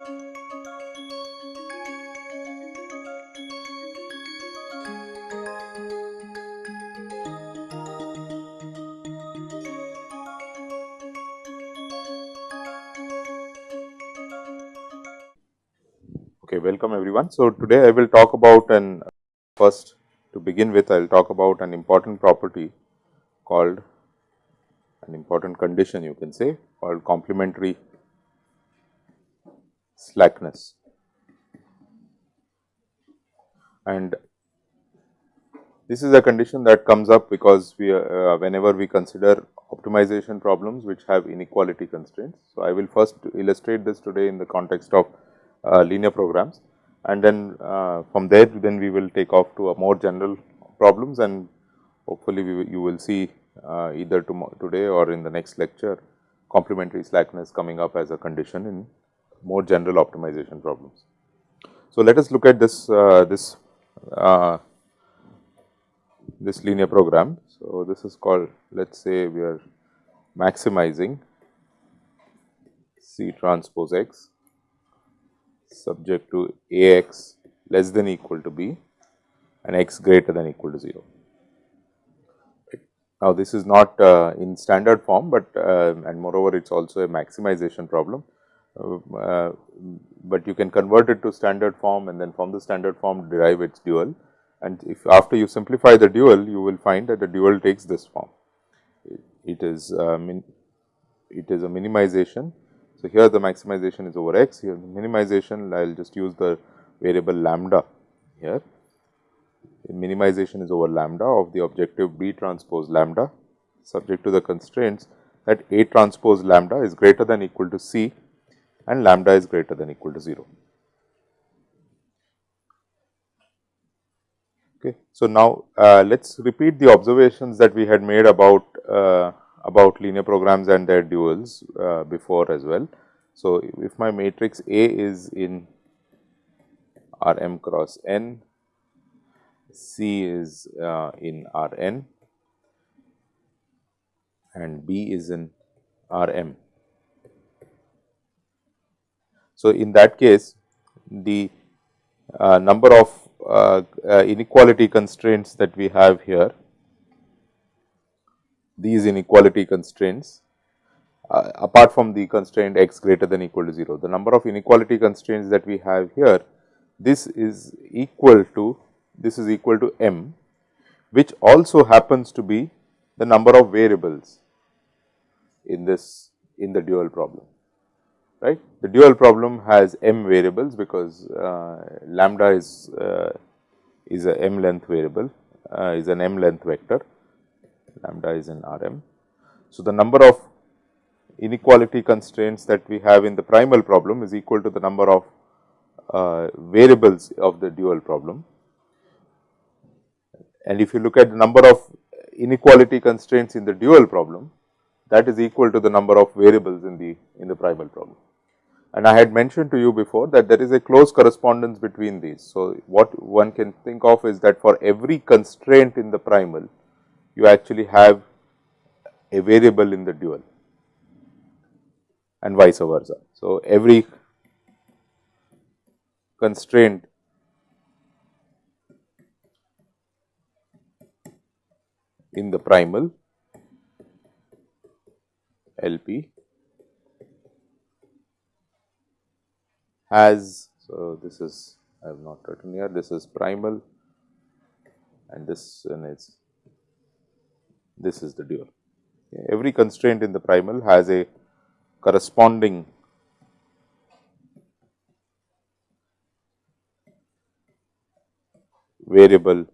Okay, welcome everyone. So, today I will talk about an first to begin with I will talk about an important property called an important condition you can say called complementary slackness. And this is a condition that comes up because we uh, whenever we consider optimization problems which have inequality constraints. So, I will first illustrate this today in the context of uh, linear programs and then uh, from there then we will take off to a more general problems and hopefully you will see uh, either today or in the next lecture complementary slackness coming up as a condition in more general optimization problems. So, let us look at this uh, this uh, this linear program. So, this is called let us say we are maximizing C transpose x subject to A x less than equal to b and x greater than equal to 0. Now, this is not uh, in standard form, but uh, and moreover it is also a maximization problem, uh, but you can convert it to standard form and then from the standard form derive its dual and if after you simplify the dual you will find that the dual takes this form. It is uh, it is a minimization so, here the maximization is over x, here the minimization I will just use the variable lambda here. The minimization is over lambda of the objective B transpose lambda subject to the constraints that A transpose lambda is greater than equal to C and lambda is greater than equal to 0. Okay. So, now uh, let us repeat the observations that we had made about uh, about linear programs and their duals uh, before as well. So, if my matrix A is in R m cross n, C is uh, in R n and B is in R m. So, in that case the uh, number of uh, uh, inequality constraints that we have here these inequality constraints uh, apart from the constraint x greater than equal to 0. The number of inequality constraints that we have here, this is equal to this is equal to m, which also happens to be the number of variables in this in the dual problem right. The dual problem has m variables because uh, lambda is uh, is a m length variable uh, is an m length vector lambda is in R m. So, the number of inequality constraints that we have in the primal problem is equal to the number of uh, variables of the dual problem. And if you look at the number of inequality constraints in the dual problem, that is equal to the number of variables in the in the primal problem. And I had mentioned to you before that there is a close correspondence between these. So, what one can think of is that for every constraint in the primal, you actually have a variable in the dual and vice versa. So, every constraint in the primal LP has, so this is I have not written here, this is primal and this is, this is the dual. Every constraint in the primal has a corresponding variable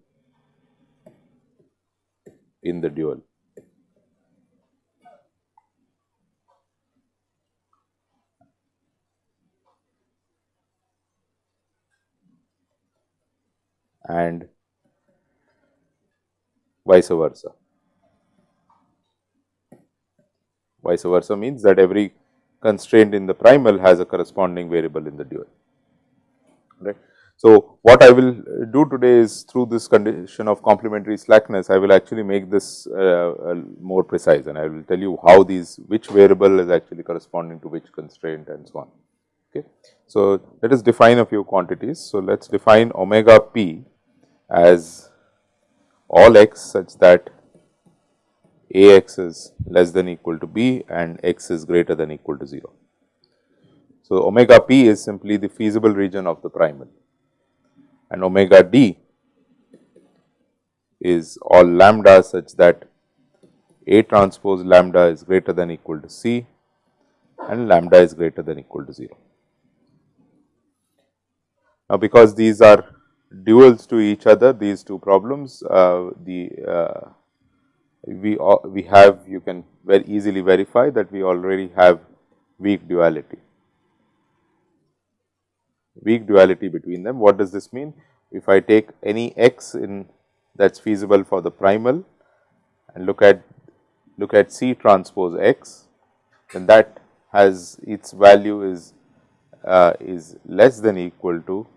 in the dual. and vice versa. Vice versa means that every constraint in the primal has a corresponding variable in the dual. Right. So, what I will do today is through this condition of complementary slackness, I will actually make this uh, uh, more precise and I will tell you how these which variable is actually corresponding to which constraint and so on. Okay. So, let us define a few quantities. So, let us define omega p as all x such that a x is less than equal to b and x is greater than equal to 0. So, omega p is simply the feasible region of the primal and omega d is all lambda such that A transpose lambda is greater than equal to C and lambda is greater than equal to 0. Now, because these are duals to each other these two problems uh, the uh, we we have you can very easily verify that we already have weak duality. Weak duality between them. What does this mean? If i take any x in that is feasible for the primal and look at look at C transpose x, then that has its value is uh, is less than equal to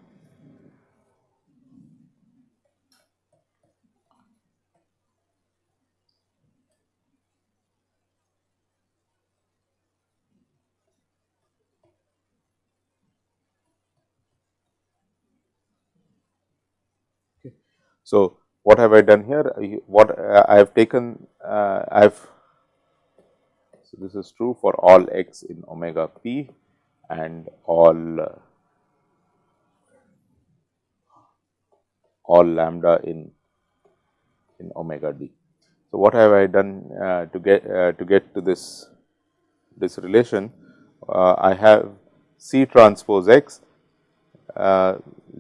So, what have I done here? What uh, I have taken, uh, I have, so this is true for all x in omega p and all, uh, all lambda in, in omega d. So, what have I done uh, to get uh, to get to this this relation? Uh, I have C transpose x.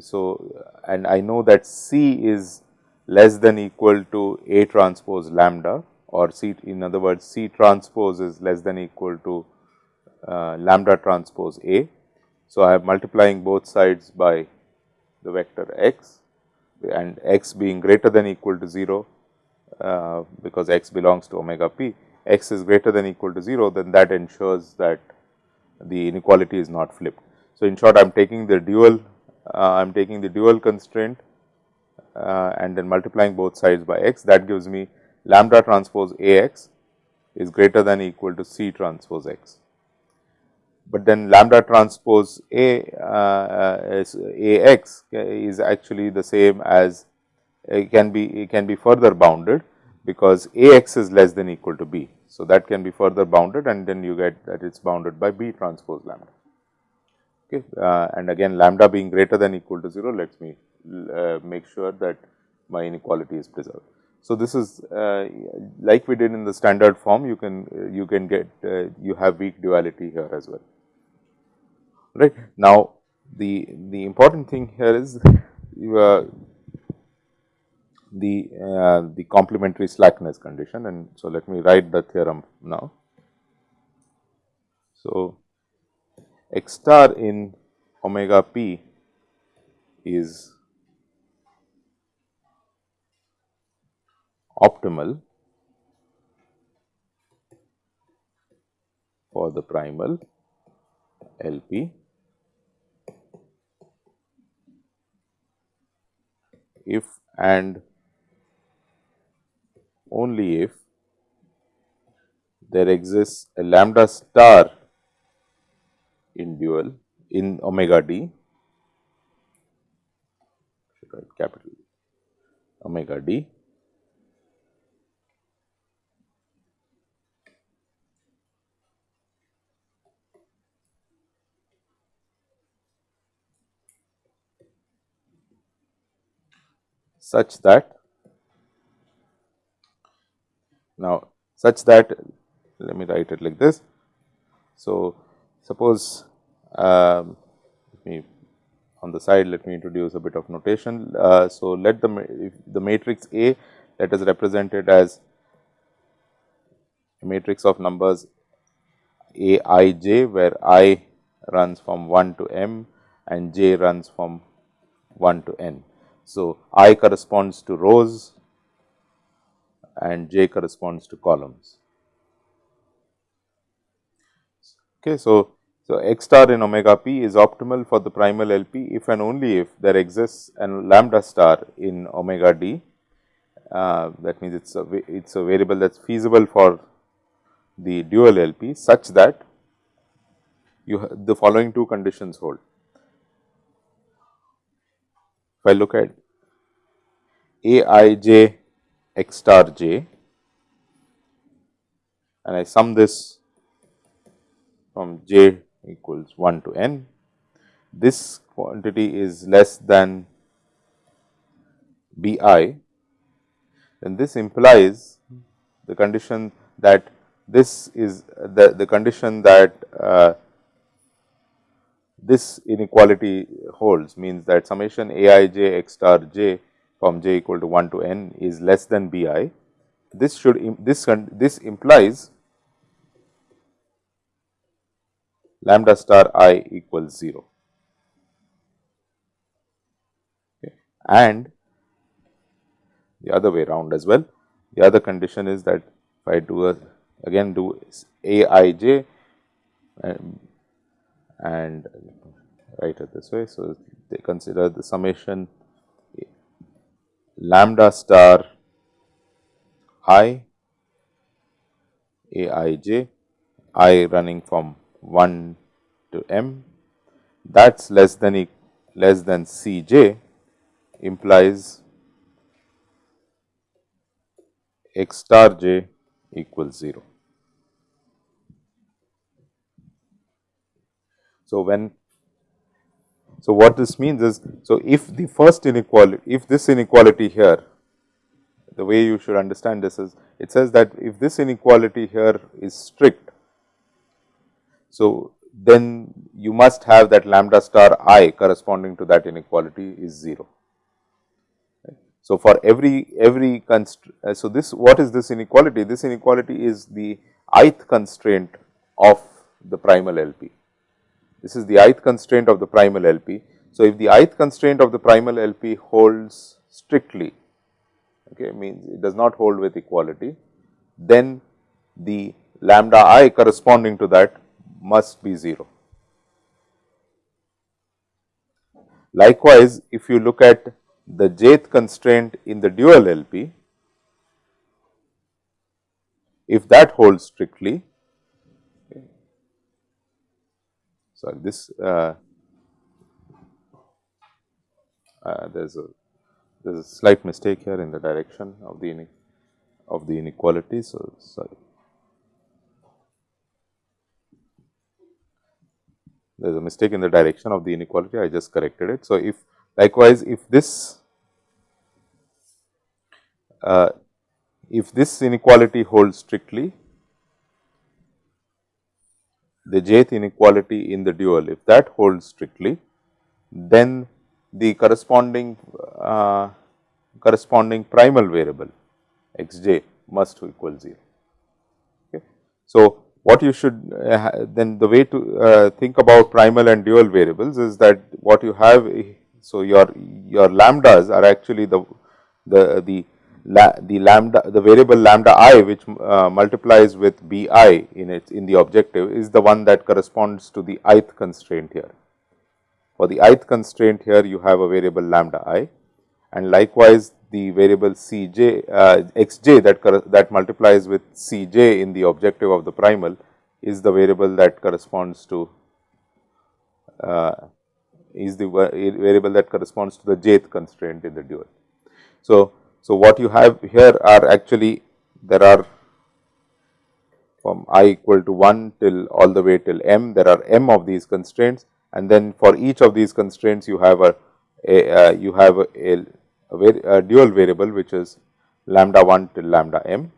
so, and I know that C is less than equal to A transpose lambda or C in other words C transpose is less than equal to uh, lambda transpose A. So, I am multiplying both sides by the vector x and x being greater than equal to 0 uh, because x belongs to omega p, x is greater than equal to 0 then that ensures that the inequality is not flipped. So, in short I am taking the dual, I am taking the dual constraint uh, and then multiplying both sides by x that gives me lambda transpose A x is greater than equal to C transpose x. But then lambda transpose A uh, is A x is actually the same as it can be it can be further bounded because A x is less than equal to B. So, that can be further bounded and then you get that it is bounded by B transpose lambda. Okay. Uh, and again lambda being greater than equal to 0 let me uh, make sure that my inequality is preserved. So, this is uh, like we did in the standard form you can uh, you can get uh, you have weak duality here as well right. Now, the the important thing here is uh, the the complementary slackness condition and so let me write the theorem now. So, x star in omega p is optimal for the primal LP if and only if there exists a lambda star in dual in omega d. Should write capital omega d. Such that now such that let me write it like this. So, suppose um, me on the side let me introduce a bit of notation. Uh, so, let the the matrix A that is represented as a matrix of numbers A i j where i runs from 1 to m and j runs from 1 to n. So, I corresponds to rows and j corresponds to columns. Okay, so, so x star in omega p is optimal for the primal LP if and only if there exists an lambda star in omega d. Uh, that means it's a it's a variable that's feasible for the dual LP such that you have the following two conditions hold. If I look at a i j x star j and I sum this from j equals 1 to n, this quantity is less than b i, then this implies the condition that this is the, the condition that uh, this inequality holds means that summation a i j x star j from j equal to 1 to n is less than b i. This should this this implies lambda star i equals 0 okay. and the other way round as well. The other condition is that if I do a again do a i j and, and write it this way. So, they consider the summation lambda star i a i j i running from 1 to m that is less than e less than c j implies x star j equals 0. So, when so what this means is, so if the first inequality, if this inequality here, the way you should understand this is, it says that if this inequality here is strict, so then you must have that lambda star i corresponding to that inequality is 0. So, for every every constraint, uh, so this what is this inequality? This inequality is the ith constraint of the primal LP. This is the ith constraint of the primal LP. So, if the ith constraint of the primal LP holds strictly, okay, means it does not hold with equality, then the lambda i corresponding to that must be 0. Likewise, if you look at the jth constraint in the dual LP, if that holds strictly, sorry this uh, uh, there is a there is a slight mistake here in the direction of the of the inequality. So, sorry. There is a mistake in the direction of the inequality, I just corrected it. So, if Likewise, if this uh, if this inequality holds strictly, the jth inequality in the dual, if that holds strictly, then the corresponding uh, corresponding primal variable x j must equal 0. Okay. So, what you should uh, then the way to uh, think about primal and dual variables is that what you have so, your your lambdas are actually the the the la, the lambda the variable lambda i which uh, multiplies with b i in it in the objective is the one that corresponds to the ith constraint here. For the ith constraint here you have a variable lambda i and likewise the variable c j uh, x j that that multiplies with c j in the objective of the primal is the variable that corresponds to uh, is the variable that corresponds to the jth constraint in the dual. So, so what you have here are actually there are from i equal to 1 till all the way till m there are m of these constraints and then for each of these constraints you have a, a uh, you have a, a, a, dual variable which is lambda 1 till lambda m.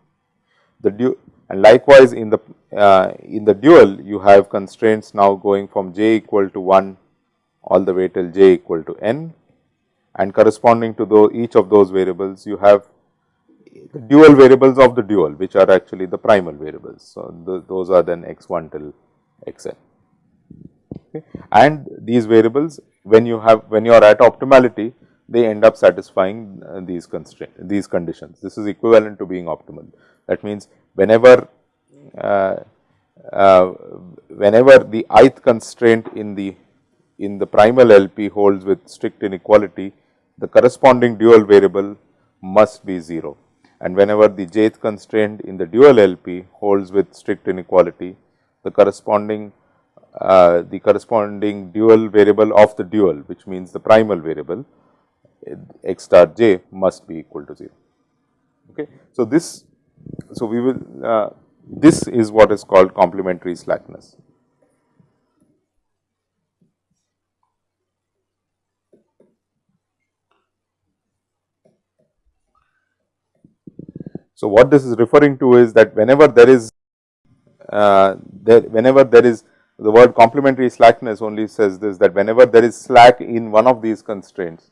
The dual and likewise in the uh, in the dual you have constraints now going from j equal to 1 all the way till j equal to n and corresponding to the, each of those variables you have the dual variables of the dual which are actually the primal variables. So, the, those are then x 1 till x n okay. and these variables when you have when you are at optimality they end up satisfying uh, these constraint these conditions. This is equivalent to being optimal. That means, whenever uh, uh, whenever the ith constraint in the in the primal LP holds with strict inequality, the corresponding dual variable must be 0. And whenever the jth constraint in the dual LP holds with strict inequality, the corresponding uh, the corresponding dual variable of the dual which means the primal variable x star j must be equal to 0. Okay. So, this so we will uh, this is what is called complementary slackness. So, what this is referring to is that whenever there is uh, there whenever there is the word complementary slackness only says this that whenever there is slack in one of these constraints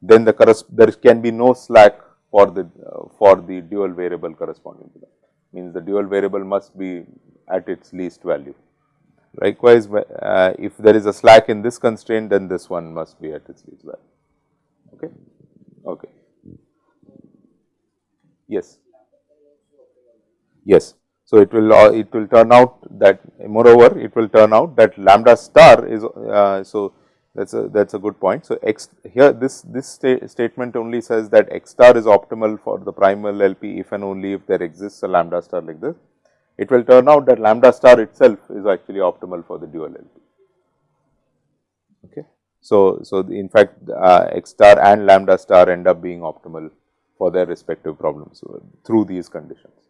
then the there can be no slack for the uh, for the dual variable corresponding to that means the dual variable must be at its least value. Likewise, uh, if there is a slack in this constraint then this one must be at its least value. Okay. Okay. Yes. Yes. So, it will uh, it will turn out that moreover it will turn out that lambda star is uh, so that is a that is a good point. So, x here this this sta statement only says that x star is optimal for the primal LP if and only if there exists a lambda star like this. It will turn out that lambda star itself is actually optimal for the dual LP. Okay. So, so in fact, uh, x star and lambda star end up being optimal for their respective problems uh, through these conditions.